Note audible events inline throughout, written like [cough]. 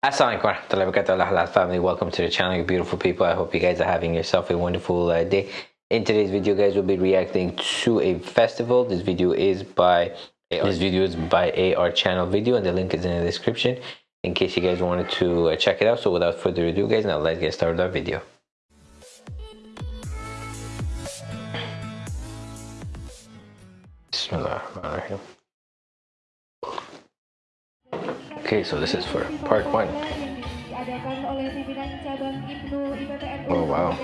Assalamualaikum warahmatullahi wabarakatuh. Halal family welcome to the channel you beautiful people. I hope you guys are having yourself a wonderful uh, day. In today's video guys we'll be reacting to a festival. This video is by AR. this video is by AR channel video and the link is in the description in case you guys wanted to uh, check it out. So without further ado guys now let's get started with our video Okay, so this is for part one. Oh wow.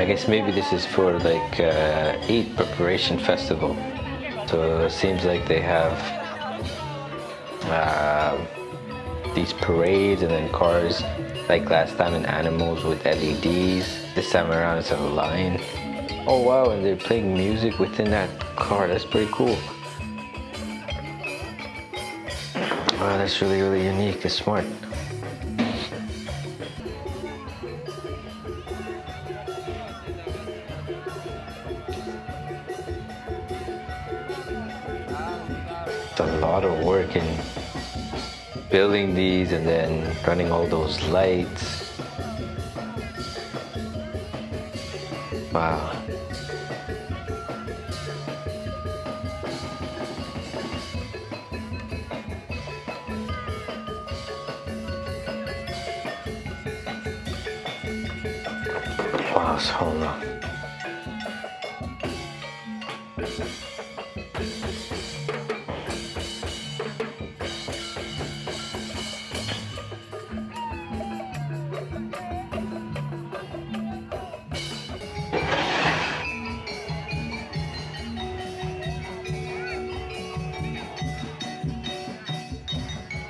I guess maybe this is for like uh, Eid preparation festival. So it seems like they have uh, these parades and then cars like last time in animals with LEDs. This time around it's a line. Oh wow, and they're playing music within that car. That's pretty cool. Wow, that's really, really unique. It's smart. It's a lot of work in building these and then running all those lights. Wow. Wow, so long.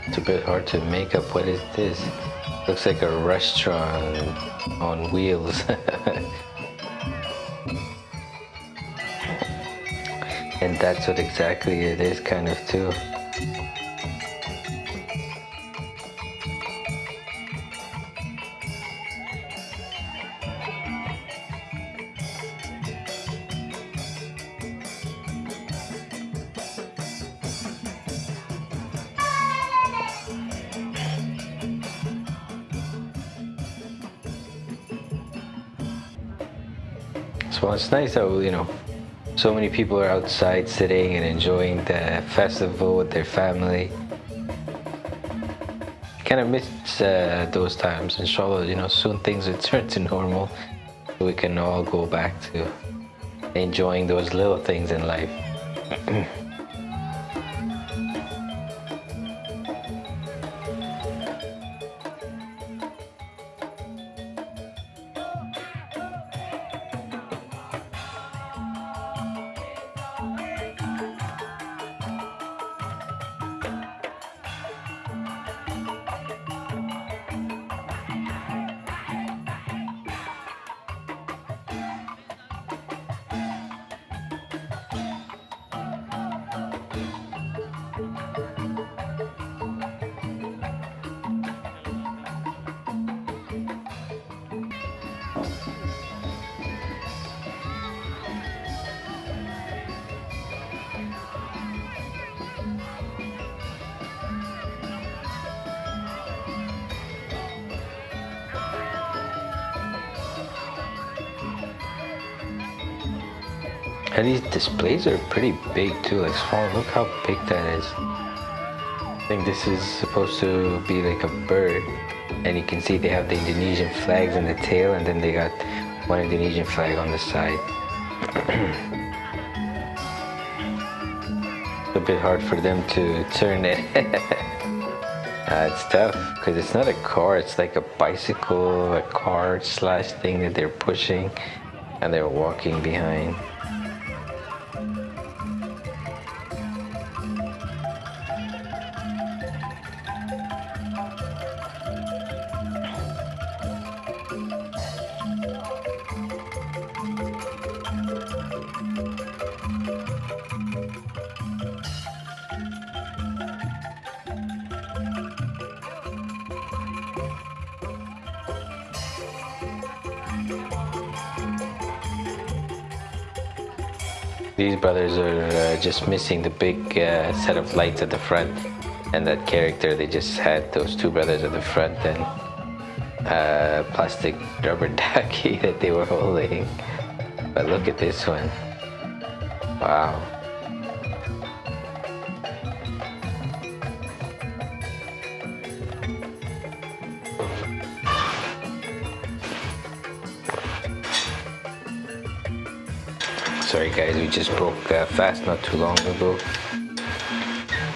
It's a bit hard to make up. What is this? Looks like a restaurant on wheels. [laughs] and that's what exactly it is kind of too. So it's nice that, you know, so many people are outside sitting and enjoying the festival with their family. Kind of miss uh, those times. Inshallah, you know, soon things return [laughs] to normal. We can all go back to enjoying those little things in life. [clears throat] And these displays are pretty big too, like small. Look how big that is. I think this is supposed to be like a bird. And you can see they have the Indonesian flags in the tail and then they got one Indonesian flag on the side. [clears throat] a bit hard for them to turn it. [laughs] uh, it's tough because it's not a car, it's like a bicycle, a car slash thing that they're pushing and they're walking behind. These brothers are uh, just missing the big uh, set of lights at the front and that character they just had those two brothers at the front and uh, plastic rubber [laughs] ducky that they were holding. But look at this one. Wow Sorry guys, we just broke uh, fast not too long ago.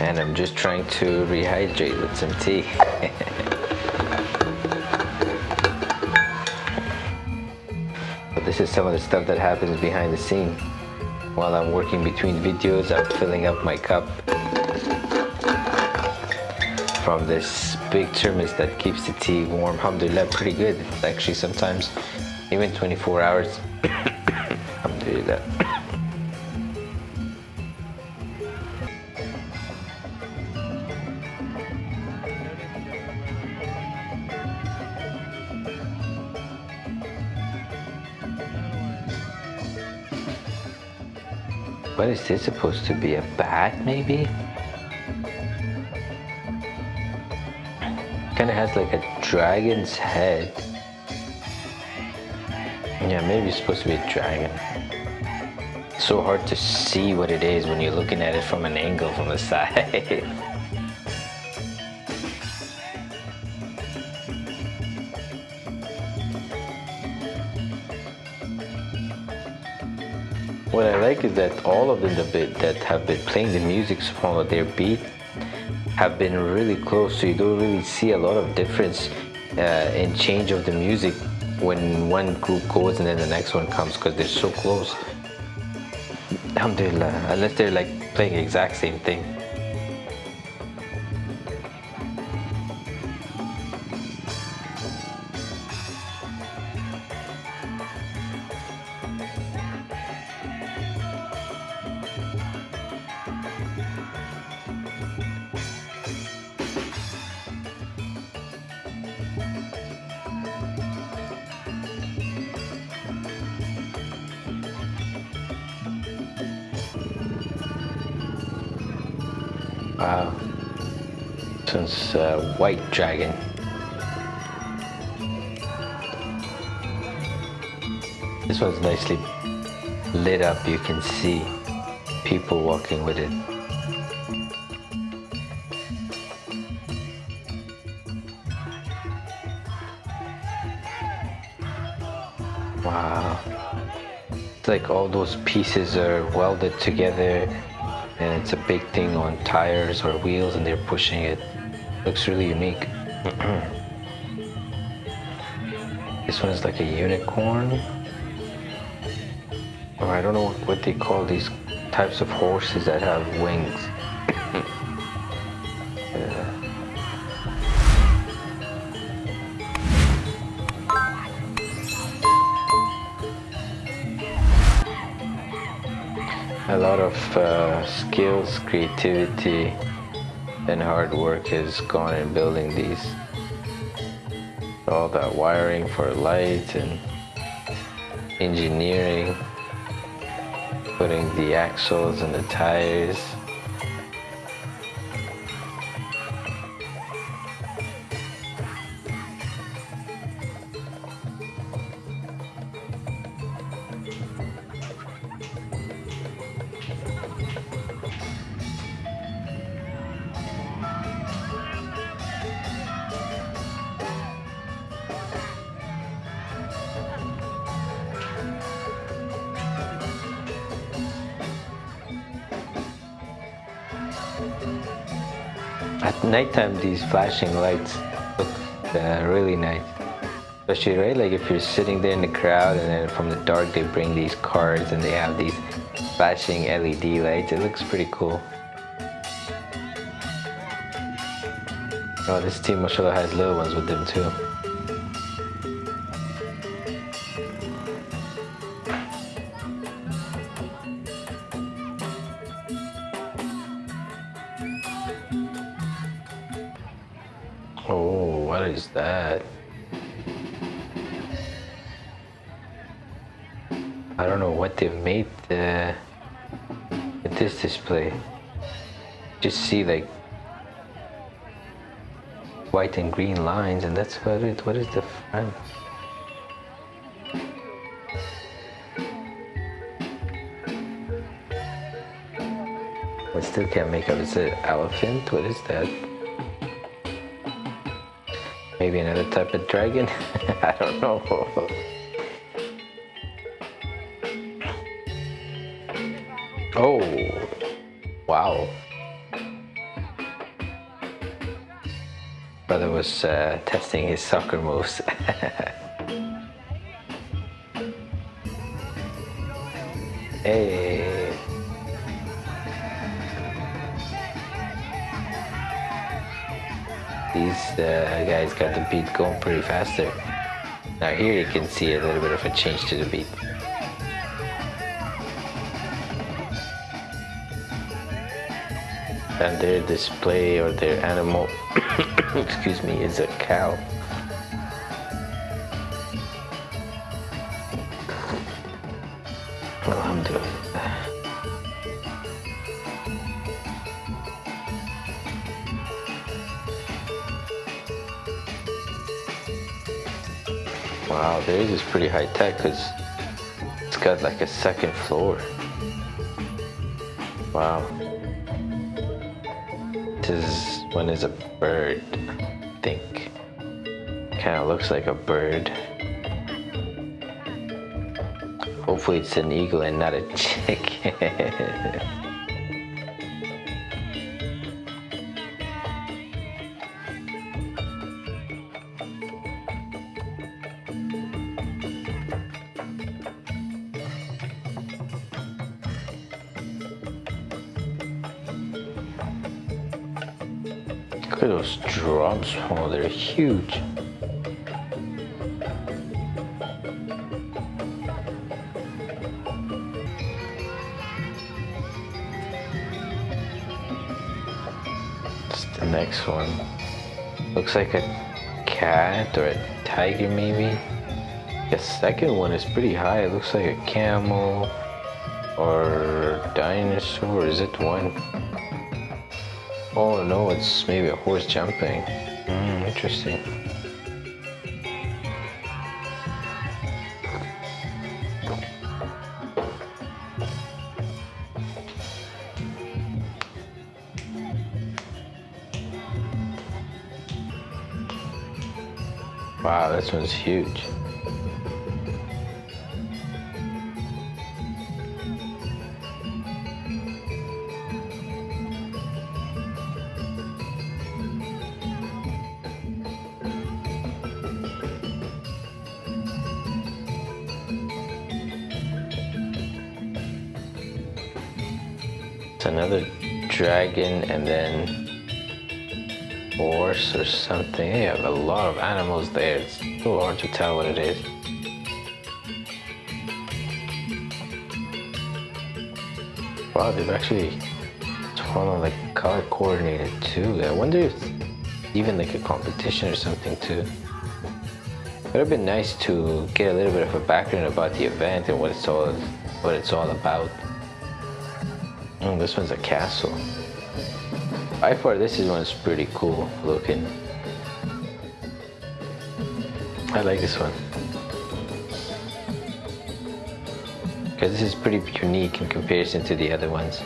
And I'm just trying to rehydrate with some tea. [laughs] but this is some of the stuff that happens behind the scene. While I'm working between videos, I'm filling up my cup from this big thermos that keeps the tea warm. Alhamdulillah, pretty good. Actually sometimes even 24 hours. [coughs] Alhamdulillah. What is this supposed to be? A bat, maybe? Kind of has like a dragon's head. Yeah, maybe it's supposed to be a dragon. So hard to see what it is when you're looking at it from an angle from the side. [laughs] What I like is that all of them that have been playing the music from their beat have been really close, so you don't really see a lot of difference uh, in change of the music when one group goes and then the next one comes because they're so close. Alhamdulillah, unless they're like playing the exact same thing. Wow. Since uh, White Dragon. This one's nicely lit up. You can see people walking with it. Wow. It's like all those pieces are welded together and it's a big thing on tires or wheels and they're pushing it. Looks really unique. [clears throat] this one is like a unicorn. Or I don't know what they call these types of horses that have wings. [clears throat] a lot of uh, skills, creativity, and hard work has gone in building these. All that wiring for light and engineering, putting the axles and the tires. At nighttime, these flashing lights look uh, really nice. Especially, right, like if you're sitting there in the crowd and then from the dark they bring these cars and they have these flashing LED lights. It looks pretty cool. Oh, this team, mashallah, has little ones with them too. Oh, what is that? I don't know what they've made uh, the this display. Just see like white and green lines and that's what it. What is the front? I still can't make out. Is it elephant? What is that maybe another type of dragon [laughs] I don't know oh wow brother was uh, testing his soccer moves. [laughs] hey. These uh, guys got the beat going pretty faster. Now here you can see a little bit of a change to the beat. and their display or their animal [coughs] excuse me is a cow Wow, theirs is pretty high tech because it's got like a second floor. Wow is one is a bird, I think. Kind of looks like a bird. Hopefully it's an eagle and not a chicken. [laughs] Oh, they're huge. It's the next one. Looks like a cat or a tiger maybe. The second one is pretty high. It looks like a camel or dinosaur. Is it one? Oh no, it's maybe a horse jumping. Interesting. Wow, this one's huge. It's another dragon and then horse or something. They have a lot of animals there. It's so hard to tell what it is. Wow, they've actually totally like color coordinated too. I wonder if even like a competition or something too. It would have been nice to get a little bit of a background about the event and what it's all what it's all about. Oh, this one's a castle. I thought this one's pretty cool looking. I like this one. Because this is pretty unique in comparison to the other ones.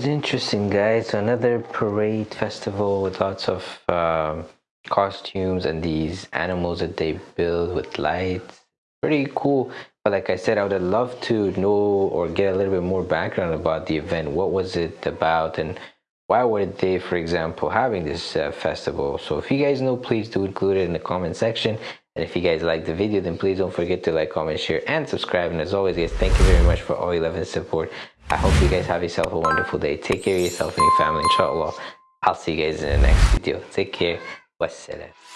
Was interesting guys. Another parade festival with lots of um, costumes and these animals that they build with lights. Pretty cool. But like i said i would love to know or get a little bit more background about the event. What was it about and why were they for example having this uh, festival? So if you guys know please do include it in the comment section. And if you guys like the video then please don't forget to like comment share and subscribe. And as always guys thank you very much for all your love and support i hope you guys have yourself a wonderful day. Take care of yourself and your family inshallah. I'll see you guys in the next video. Take care. Wassalam